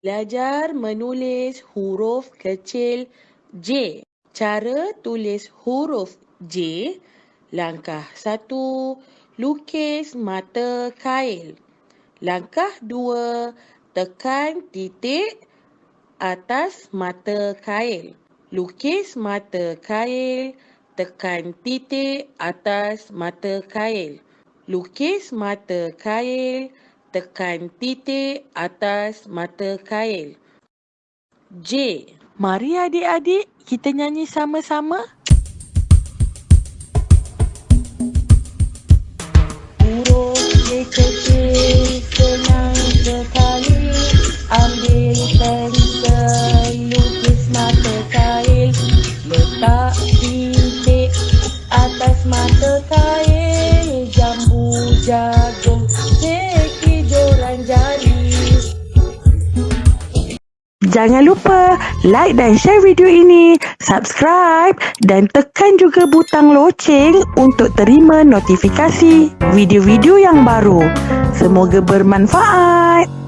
Belajar menulis huruf kecil J. Cara tulis huruf J. Langkah satu, lukis mata kail. Langkah dua, tekan titik atas mata kail. Lukis mata kail, tekan titik atas mata kail. Lukis mata kail, tekan titik atas mata kail. J. Mari adik-adik kita nyanyi sama-sama. Huruf J kecil senang sekali Ambil pensel lukis mata kail Letak titik atas mata jagung seki joran jari Jangan lupa like dan share video ini, subscribe dan tekan juga butang loceng untuk terima notifikasi video-video yang baru. Semoga bermanfaat.